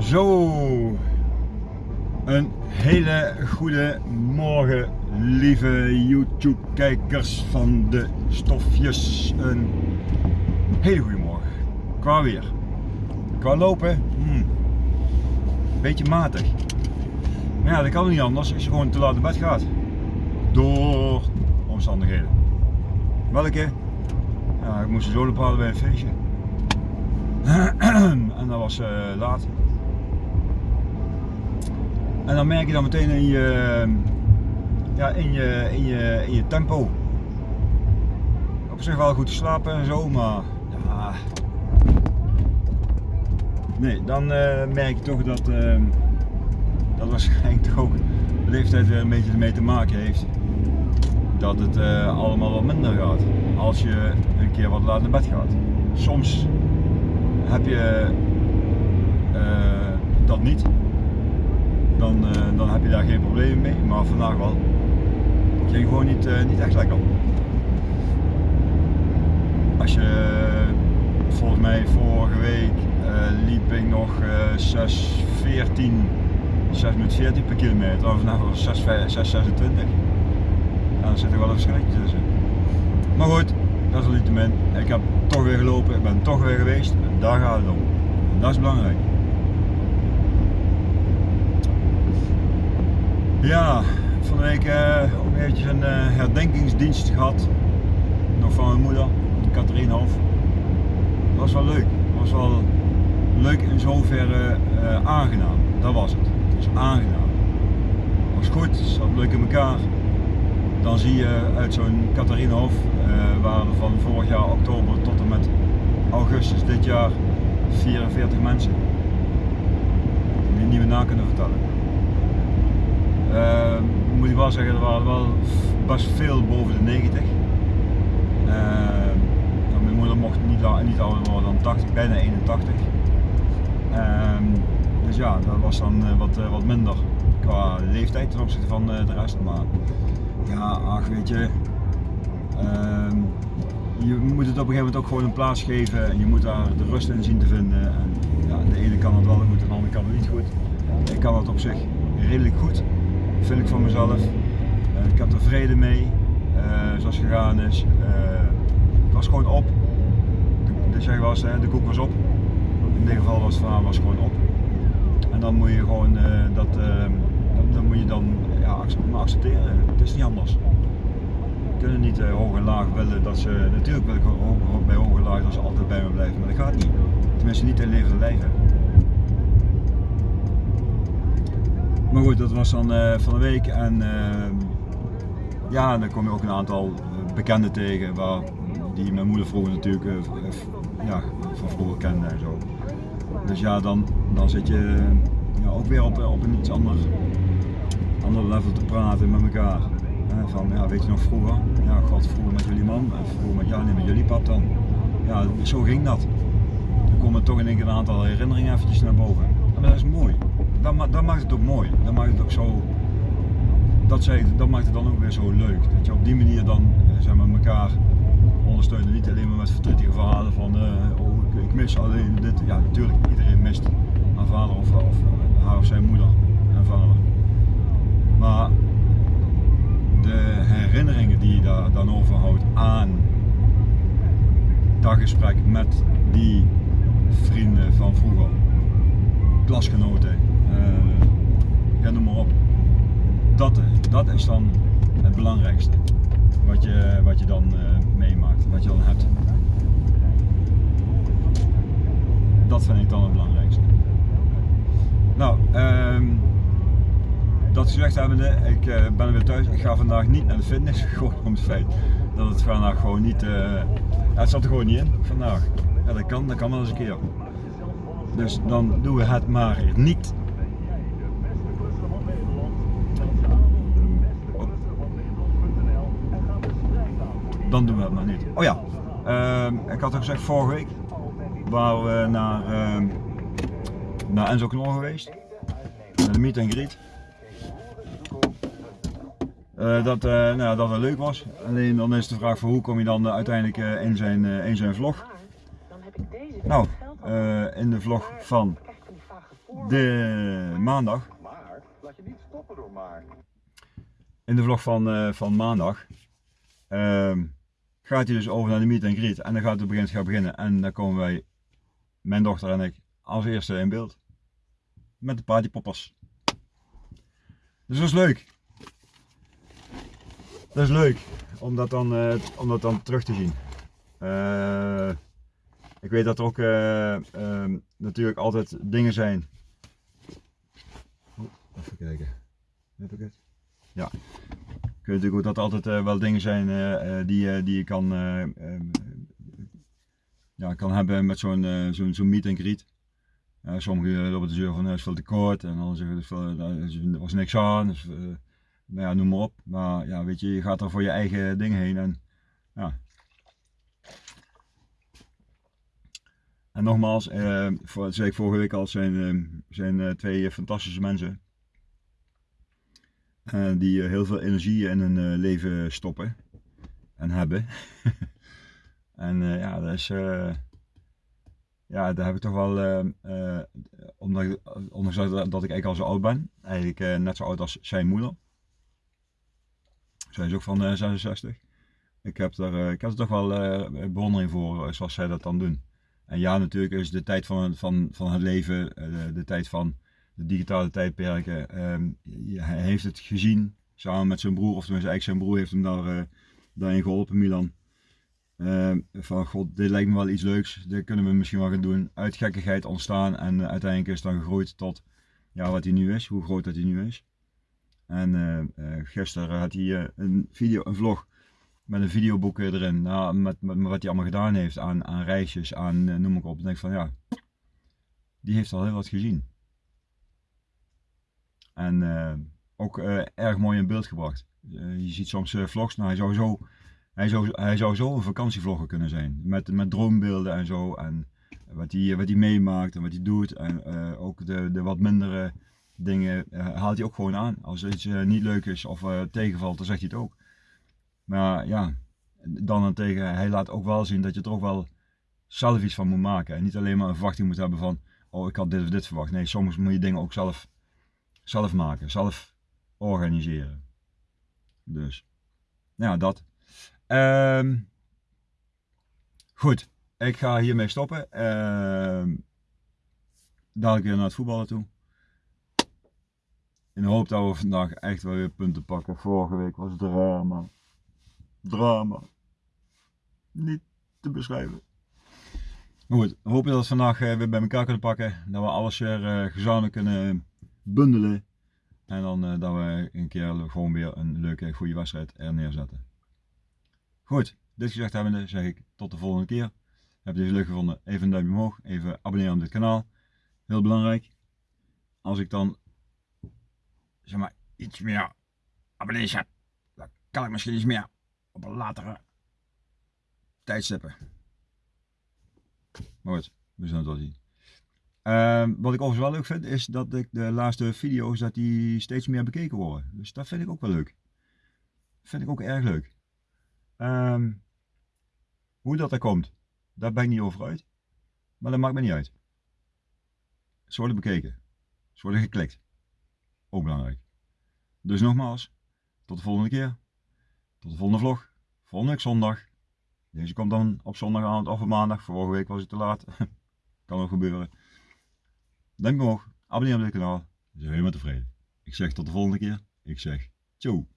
Zo, een hele goede morgen, lieve YouTube-kijkers van de stofjes. Een hele goede morgen. Qua weer, qua lopen, hmm, beetje matig. Maar ja, dat kan niet anders als je gewoon te laat naar bed gaat. Door omstandigheden. Welke? Ja, ik moest zo bepalen bij een feestje. en dat was uh, laat. En dan merk je dan meteen in je, ja, in je, in je, in je tempo. Op zich wel goed te slapen en zo, maar ja. Nee, dan uh, merk je toch dat uh, dat waarschijnlijk toch ook de leeftijd weer een beetje ermee te maken heeft. Dat het uh, allemaal wat minder gaat als je een keer wat laat naar bed gaat. Soms heb je dat niet dan, uh, dan heb je daar geen probleem mee. Maar vandaag wel. Het ging gewoon niet, uh, niet echt lekker. Als je volgens mij vorige week uh, liep ik nog 6, 14, 6 met 14 per kilometer. Of vandaag was 6, 6, 26. Ja, dan zit er wel een verschilletje tussen. Maar goed, dat is niet te min. Ik heb toch weer gelopen, ik ben toch weer geweest. En daar gaat het om. En dat is belangrijk. Ja, van de week uh, ook eventjes een uh, herdenkingsdienst gehad. Nog van mijn moeder, Katharienhof. Dat was wel leuk. Was wel leuk in zoverre uh, aangenaam. Dat was het. Het was aangenaam. Het was goed, het zat leuk in elkaar. Dan zie je uit zo'n Katharienhof, waren er van vorig jaar oktober tot en met augustus dit jaar 44 mensen. Die niet meer na kunnen vertellen. Uh, moet ik wel zeggen, er waren wel best veel boven de 90. Uh, mijn moeder mocht niet, niet ouder worden dan 80, bijna 81. Uh, ehm, dus ja, dat was dan uh, wat, wat minder qua leeftijd ten opzichte van de rest. Maar ja, ach weet je, ehm, je moet het op een gegeven moment ook gewoon een plaats geven en je moet daar de rust in zien te vinden. En, ja, de ene kan het wel goed de andere kan het niet goed. Ik kan het op zich redelijk goed vind ik van mezelf. Uh, ik heb er vrede mee, uh, zoals gegaan is. Uh, het was gewoon op. De, zeg was, de koek was op. In dit geval was het verhaal was gewoon op. En dan moet je gewoon dat, dat moet je dan ja, accepteren. Het is niet anders. Kunnen niet hoog en laag willen dat ze, natuurlijk wil ik bij hoog en laag dat ze altijd bij me blijven, maar dat gaat niet. Tenminste niet in levende lijven. Maar goed, dat was dan uh, van de week en uh, ja, dan kom je ook een aantal bekenden tegen waar, die mijn moeder vroeger natuurlijk uh, ja, van vroeger kende en zo. Dus ja, dan, dan zit je ja, ook weer op, op een iets ander, ander level te praten met elkaar. van, ja, weet je nog vroeger? Ja, god, vroeger met jullie man en vroeger met, ja, nee, met jullie pap dan. Ja, zo ging dat. Dan komen toch in één keer een aantal herinneringen eventjes naar boven. En dat is mooi dat, dat, maakt het ook mooi. Dat maakt het ook zo. Dat, zei, dat maakt het dan ook weer zo leuk. Dat je op die manier dan eh, zeg maar, elkaar ondersteunen. Niet alleen maar met verdrietige verhalen van uh, oh, ik mis alleen dit. Ja, natuurlijk, iedereen mist haar vader of, of haar of zijn moeder en vader. Maar de herinneringen die je daar dan overhoudt aan dat gesprek met die vrienden van vroeger, klasgenoten, uh, ja, noem maar op. Dat, is dan het belangrijkste wat je, wat je dan uh, meemaakt, wat je dan hebt. Dat vind ik dan het belangrijkste. Nou, um, dat gezegd hebbende, ik uh, ben weer thuis. Ik ga vandaag niet naar de fitness, gewoon om het feit dat het vandaag gewoon niet, ja, het zat er gewoon niet in vandaag. Dat kan, dat kan wel eens een keer. Dus dan doen we het maar niet. Dan doen we het maar niet. Oh ja, uh, ik had al gezegd vorige week waren we naar, uh, naar Enzo Knol geweest. Naar de meet and greet. Uh, dat, uh, nou, dat wel leuk was. Alleen dan is de vraag voor hoe kom je dan uiteindelijk uh, in, zijn, in zijn vlog. Nou, in de vlog van de maandag. In de vlog van, eh, van maandag ehm, gaat hij dus over naar de meet and greet. En dan gaat het begint, gaat beginnen. En dan komen wij, mijn dochter en ik, als eerste in beeld. Met de partypoppers. Dus dat is leuk. Dat is leuk om dat dan, eh, om dat dan terug te zien. Eh, ik weet dat er ook eh, ehm, natuurlijk altijd dingen zijn. Oh, even kijken. Heb ik het? Ja. Ik natuurlijk ook dat altijd eh, wel dingen zijn eh, eh, die, die je kan, ja, kan hebben met zo'n zo'n zo'n meet and greet. Sommigen lopen de zeur van is veel te kort en dan zeggen ze er was niks aan. Dus, nou ja, noem maar op. Maar ja, weet je, je gaat er voor je eigen dingen heen en ja. En nogmaals, voor, dat zei ik vorige week al, zijn, zijn twee fantastische mensen. Eh, die eh, heel veel energie in hun eh, leven stoppen en hebben. en ja, dat is, ja, daar heb ik toch wel, omdat ondanks dat, dat ik eigenlijk al zo oud ben, eigenlijk net zo oud als zijn moeder. Zij is ook van eh, 66. Ik heb, er, ik heb er toch wel bewondering voor zoals zij dat dan doen. En ja, natuurlijk is de tijd van, van, van het leven, de, tijd van digitale tijdperken. ehm, hij heeft het gezien samen met zijn broer, of tenminste eigenlijk zijn broer heeft hem daar, eh, daarin geholpen, Milan. Ehm, van god, dit lijkt me wel iets leuks, dit kunnen we misschien wel gaan doen. Uit gekkigheid ontstaan en uiteindelijk is het dan gegroeid tot ja, wat hij nu is, hoe groot dat hij nu is. En eh, eh, gisteren had hij een video, een vlog met een videoboek erin, nou, met, met, wat hij allemaal gedaan heeft aan, aan reisjes, aan noem maar op. Ik denk van ja, die heeft al heel wat gezien. En eh, ook eh, erg mooi in beeld gebracht. Eh, je ziet soms vlogs, nou hij zou zo, hij zou, hij zou zo een vakantievlogger kunnen zijn. Met, met droombeelden en zo. En wat hij, wat hij meemaakt en wat hij doet. En ook de, de wat mindere dingen haalt hij ook gewoon aan. Als iets niet leuk is of tegenvalt, dan zegt hij het ook. Maar ja, dan en tegen, hij laat ook wel zien dat je er ook wel zelf iets van moet maken. En niet alleen maar een verwachting moet hebben van, oh ik had dit of dit verwacht. Nee, soms moet je dingen ook zelf, zelf maken, zelf organiseren. Dus, nou ja, dat. Ehm, goed, ik ga hiermee stoppen. Ehm, dadelijk weer naar het voetballen toe. In de hoop dat we vandaag echt wel weer punten pakken. Vorige week was drama. Drama. Niet te beschrijven. Maar goed, we hopen dat we vandaag eh, weer bij elkaar kunnen pakken. Dat we alles weer eh, gezamenlijk kunnen bundelen. En dan eh, dat we een keer gewoon weer een leuke, goede wedstrijd er neerzetten. Goed, dit gezegd hebbende zeg ik tot de volgende keer. Heb je deze leuk gevonden? Even een duimpje omhoog. Even abonneren op dit kanaal. Heel belangrijk. Als ik dan zeg maar iets meer abonnees heb, dan kan ik misschien iets meer op een latere tijdstippen. Maar goed, we zullen het wel zien. Ehm, wat ik overigens wel leuk vind, is dat ik de laatste video's dat die steeds meer bekeken worden. Dus dat vind ik ook wel leuk. Vind ik ook erg leuk. Ehm, hoe dat er komt, daar ben ik niet over uit. Maar dat maakt me niet uit. Ze worden bekeken. Ze worden geklikt. Ook belangrijk. Dus nogmaals, tot de volgende keer. Tot de volgende vlog. Volgende week zondag. Deze komt dan op zondagavond of op maandag. Vorige week was het te laat. kan ook gebeuren. Duimpje omhoog. Abonneer op dit kanaal. Dan zijn we helemaal tevreden. Ik zeg tot de volgende keer. Ik zeg ciao.